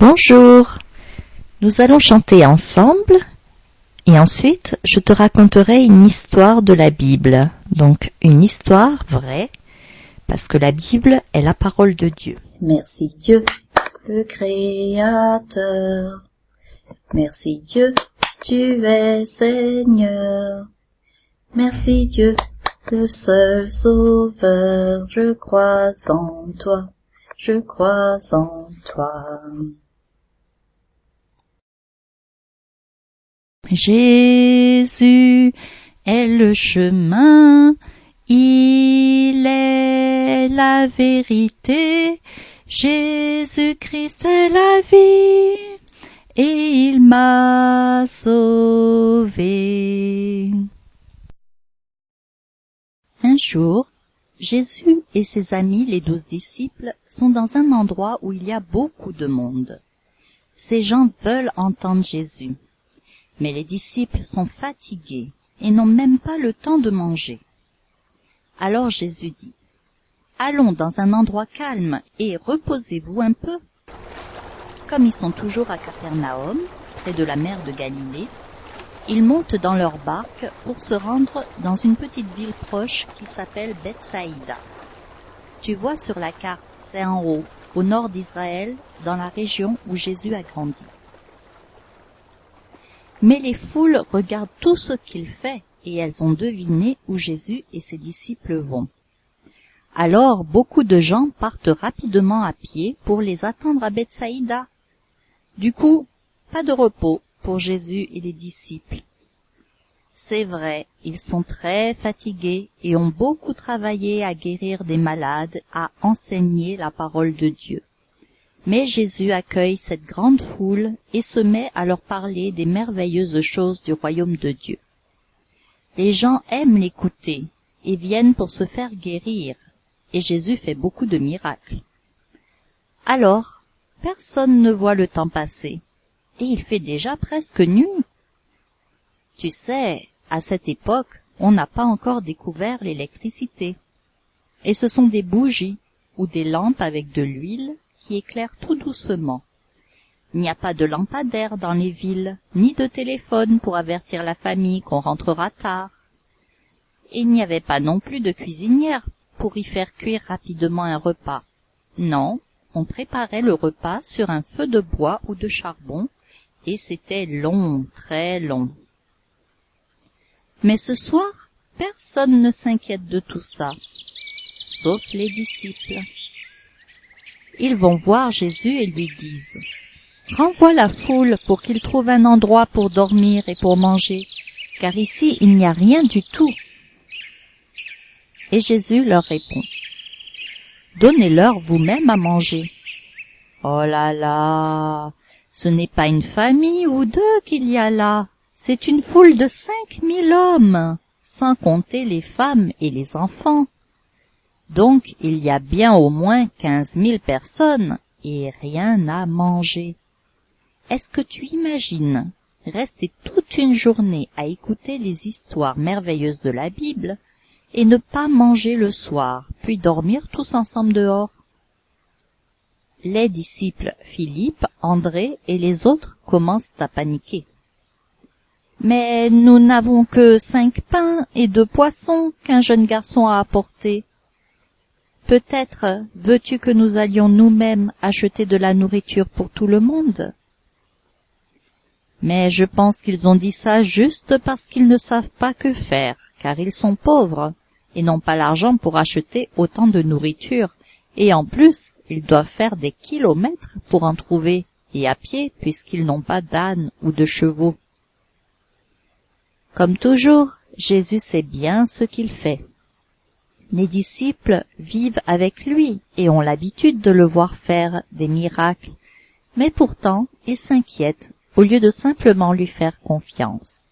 Bonjour. Nous allons chanter ensemble et ensuite je te raconterai une histoire de la Bible. Donc une histoire vraie parce que la Bible est la parole de Dieu. Merci Dieu, le Créateur. Merci Dieu, tu es Seigneur. Merci Dieu, le seul Sauveur, je crois en toi, je crois en toi. Jésus est le chemin, il est la vérité, Jésus-Christ est la vie, et il m'a sauvé. Un jour, Jésus et ses amis, les douze disciples, sont dans un endroit où il y a beaucoup de monde. Ces gens veulent entendre Jésus. Mais les disciples sont fatigués et n'ont même pas le temps de manger. Alors Jésus dit, Allons dans un endroit calme et reposez-vous un peu. Comme ils sont toujours à Capernaum, près de la mer de Galilée, ils montent dans leur barque pour se rendre dans une petite ville proche qui s'appelle Bethsaïda. Tu vois sur la carte, c'est en haut, au nord d'Israël, dans la région où Jésus a grandi. Mais les foules regardent tout ce qu'il fait et elles ont deviné où Jésus et ses disciples vont. Alors beaucoup de gens partent rapidement à pied pour les attendre à Bethsaïda. Du coup, pas de repos pour Jésus et les disciples. C'est vrai, ils sont très fatigués et ont beaucoup travaillé à guérir des malades, à enseigner la parole de Dieu. Mais Jésus accueille cette grande foule et se met à leur parler des merveilleuses choses du royaume de Dieu. Les gens aiment l'écouter et viennent pour se faire guérir, et Jésus fait beaucoup de miracles. Alors, personne ne voit le temps passer, et il fait déjà presque nuit. Tu sais, à cette époque, on n'a pas encore découvert l'électricité. Et ce sont des bougies ou des lampes avec de l'huile éclaire tout doucement. Il n'y a pas de lampadaire dans les villes, ni de téléphone pour avertir la famille qu'on rentrera tard. il n'y avait pas non plus de cuisinière pour y faire cuire rapidement un repas. Non, on préparait le repas sur un feu de bois ou de charbon, et c'était long, très long. Mais ce soir, personne ne s'inquiète de tout ça, sauf les disciples ils vont voir Jésus et lui disent Renvoie la foule pour qu'il trouve un endroit pour dormir et pour manger, car ici il n'y a rien du tout. Et Jésus leur répond Donnez-leur vous-même à manger. Oh là là, ce n'est pas une famille ou deux qu'il y a là, c'est une foule de cinq mille hommes, sans compter les femmes et les enfants. Donc il y a bien au moins quinze mille personnes et rien à manger. Est-ce que tu imagines rester toute une journée à écouter les histoires merveilleuses de la Bible et ne pas manger le soir, puis dormir tous ensemble dehors? Les disciples Philippe, André et les autres commencent à paniquer. Mais nous n'avons que cinq pains et deux poissons qu'un jeune garçon a apportés. Peut-être veux-tu que nous allions nous-mêmes acheter de la nourriture pour tout le monde? Mais je pense qu'ils ont dit ça juste parce qu'ils ne savent pas que faire, car ils sont pauvres et n'ont pas l'argent pour acheter autant de nourriture, et en plus ils doivent faire des kilomètres pour en trouver, et à pied puisqu'ils n'ont pas d'âne ou de chevaux. Comme toujours, Jésus sait bien ce qu'il fait. Les disciples vivent avec lui et ont l'habitude de le voir faire des miracles, mais pourtant ils s'inquiètent au lieu de simplement lui faire confiance.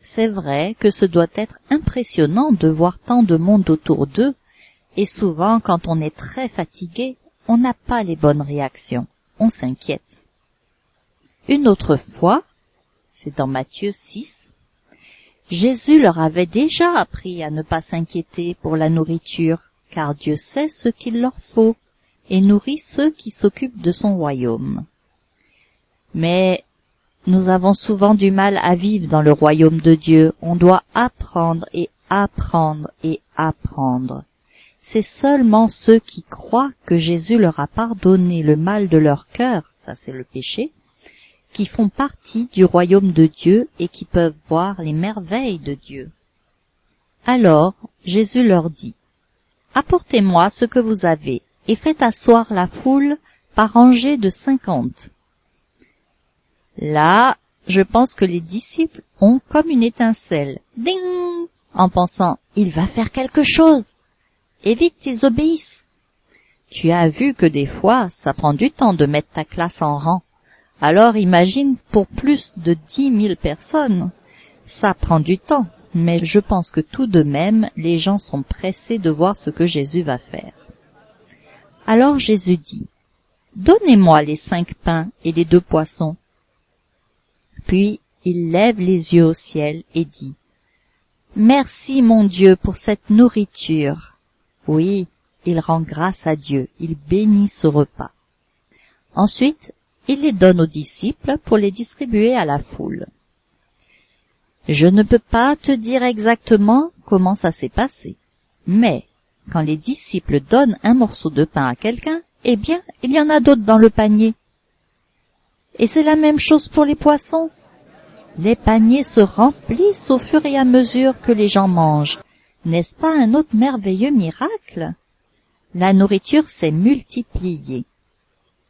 C'est vrai que ce doit être impressionnant de voir tant de monde autour d'eux, et souvent quand on est très fatigué, on n'a pas les bonnes réactions, on s'inquiète. Une autre fois, c'est dans Matthieu 6, Jésus leur avait déjà appris à ne pas s'inquiéter pour la nourriture, car Dieu sait ce qu'il leur faut et nourrit ceux qui s'occupent de son royaume. Mais nous avons souvent du mal à vivre dans le royaume de Dieu. On doit apprendre et apprendre et apprendre. C'est seulement ceux qui croient que Jésus leur a pardonné le mal de leur cœur, ça c'est le péché, qui font partie du royaume de Dieu et qui peuvent voir les merveilles de Dieu. Alors Jésus leur dit, Apportez-moi ce que vous avez, et faites asseoir la foule par rangée de cinquante. Là, je pense que les disciples ont comme une étincelle. Ding En pensant, il va faire quelque chose. Et vite, ils obéissent. Tu as vu que des fois, ça prend du temps de mettre ta classe en rang. Alors imagine pour plus de dix mille personnes. Ça prend du temps, mais je pense que tout de même, les gens sont pressés de voir ce que Jésus va faire. Alors Jésus dit, Donnez-moi les cinq pains et les deux poissons. Puis il lève les yeux au ciel et dit, Merci mon Dieu pour cette nourriture. Oui, il rend grâce à Dieu, il bénit ce repas. Ensuite, il les donne aux disciples pour les distribuer à la foule. Je ne peux pas te dire exactement comment ça s'est passé, mais quand les disciples donnent un morceau de pain à quelqu'un, eh bien, il y en a d'autres dans le panier. Et c'est la même chose pour les poissons. Les paniers se remplissent au fur et à mesure que les gens mangent. N'est-ce pas un autre merveilleux miracle? La nourriture s'est multipliée.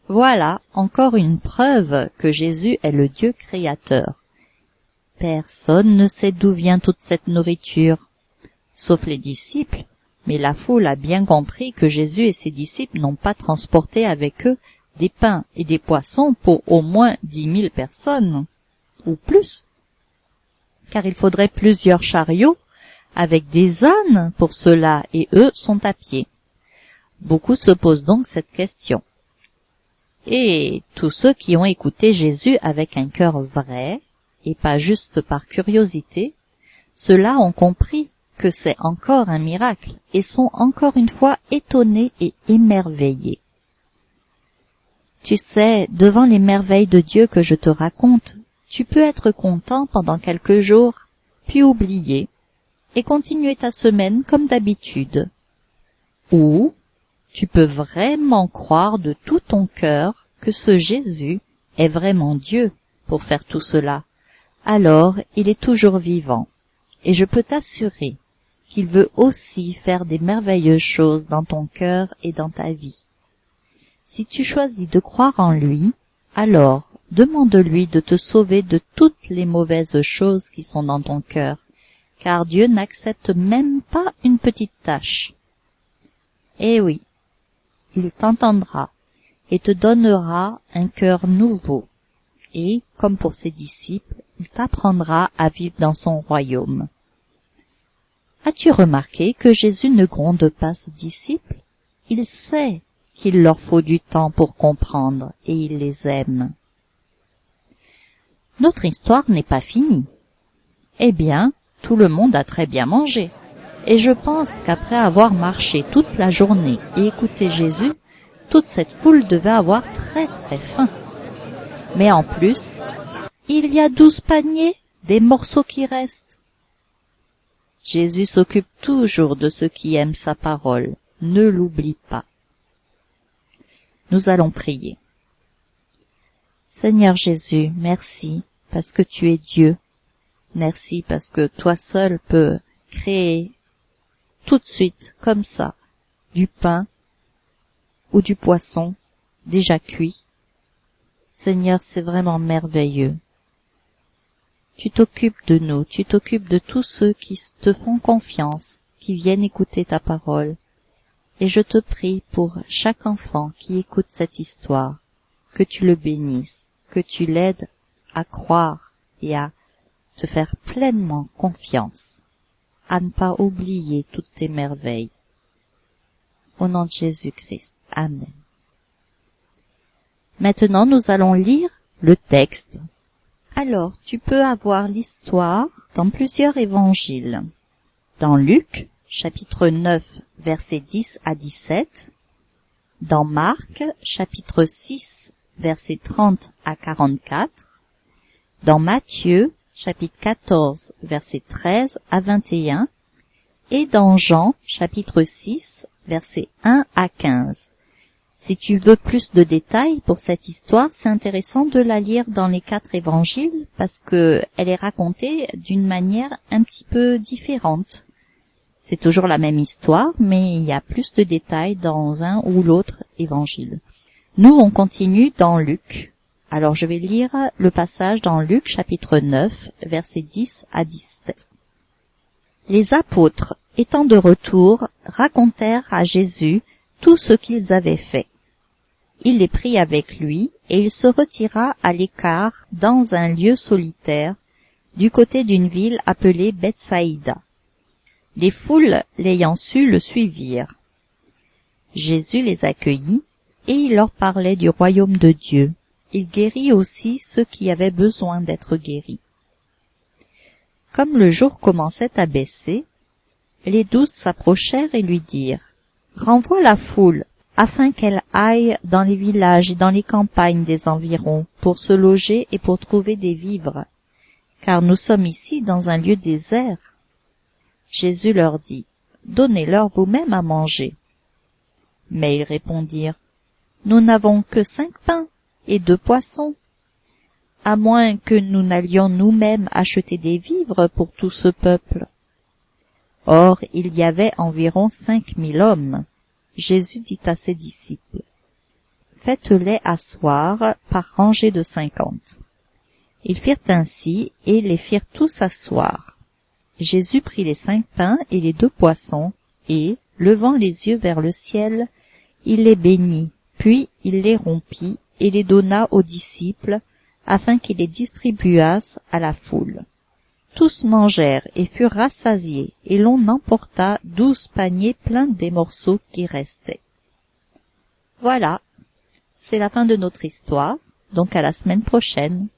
Voilà encore une preuve que Jésus est le Dieu créateur. Personne ne sait d'où vient toute cette nourriture, sauf les disciples, mais la foule a bien compris que Jésus et ses disciples n'ont pas transporté avec eux des pains et des poissons pour au moins dix mille personnes, ou plus, car il faudrait plusieurs chariots avec des ânes pour cela, et eux sont à pied. Beaucoup se posent donc cette question. Et tous ceux qui ont écouté Jésus avec un cœur vrai, et pas juste par curiosité, ceux-là ont compris que c'est encore un miracle et sont encore une fois étonnés et émerveillés. Tu sais, devant les merveilles de Dieu que je te raconte, tu peux être content pendant quelques jours, puis oublier, et continuer ta semaine comme d'habitude. Ou tu peux vraiment croire de tout ton cœur que ce Jésus est vraiment Dieu pour faire tout cela. Alors il est toujours vivant. Et je peux t'assurer qu'il veut aussi faire des merveilleuses choses dans ton cœur et dans ta vie. Si tu choisis de croire en lui, alors demande-lui de te sauver de toutes les mauvaises choses qui sont dans ton cœur, car Dieu n'accepte même pas une petite tâche. Eh oui, il t'entendra et te donnera un cœur nouveau, et, comme pour ses disciples, il t'apprendra à vivre dans son royaume. As-tu remarqué que Jésus ne gronde pas ses disciples? Il sait qu'il leur faut du temps pour comprendre et il les aime. Notre histoire n'est pas finie. Eh bien, tout le monde a très bien mangé. Et je pense qu'après avoir marché toute la journée et écouté Jésus, toute cette foule devait avoir très très faim. Mais en plus, il y a douze paniers, des morceaux qui restent. Jésus s'occupe toujours de ceux qui aiment sa parole. Ne l'oublie pas. Nous allons prier. Seigneur Jésus, merci parce que tu es Dieu. Merci parce que toi seul peux créer tout de suite, comme ça, du pain ou du poisson déjà cuit. Seigneur, c'est vraiment merveilleux. Tu t'occupes de nous, tu t'occupes de tous ceux qui te font confiance, qui viennent écouter ta parole. Et je te prie pour chaque enfant qui écoute cette histoire, que tu le bénisses, que tu l'aides à croire et à te faire pleinement confiance, à ne pas oublier toutes tes merveilles. Au nom de Jésus-Christ. Amen. Maintenant, nous allons lire le texte. Alors, tu peux avoir l'histoire dans plusieurs évangiles. Dans Luc, chapitre 9, versets 10 à 17, dans Marc, chapitre 6, versets 30 à 44, dans Matthieu, chapitre 14, versets 13 à 21, et dans Jean, chapitre 6, versets 1 à 15. Si tu veux plus de détails pour cette histoire, c'est intéressant de la lire dans les quatre évangiles parce que elle est racontée d'une manière un petit peu différente. C'est toujours la même histoire, mais il y a plus de détails dans un ou l'autre évangile. Nous, on continue dans Luc. Alors je vais lire le passage dans Luc chapitre 9, versets 10 à 17. Les apôtres, étant de retour, racontèrent à Jésus tout ce qu'ils avaient fait. Il les prit avec lui, et il se retira à l'écart dans un lieu solitaire, du côté d'une ville appelée Bethsaïda. Les foules l'ayant su le suivirent. Jésus les accueillit, et il leur parlait du royaume de Dieu. Il guérit aussi ceux qui avaient besoin d'être guéris. Comme le jour commençait à baisser, les douze s'approchèrent et lui dirent, Renvoie la foule, afin qu'elle aille dans les villages et dans les campagnes des environs pour se loger et pour trouver des vivres, car nous sommes ici dans un lieu désert. Jésus leur dit, Donnez-leur vous-même à manger. Mais ils répondirent, Nous n'avons que cinq pains et deux poissons, à moins que nous n'allions nous-mêmes acheter des vivres pour tout ce peuple. Or il y avait environ cinq mille hommes. Jésus dit à ses disciples, Faites-les asseoir par rangées de cinquante. Ils firent ainsi et les firent tous asseoir. Jésus prit les cinq pains et les deux poissons, et, levant les yeux vers le ciel, il les bénit, puis il les rompit et les donna aux disciples, afin qu'ils les distribuassent à la foule. Tous mangèrent et furent rassasiés, et l'on emporta douze paniers pleins des morceaux qui restaient. Voilà, c'est la fin de notre histoire, donc à la semaine prochaine.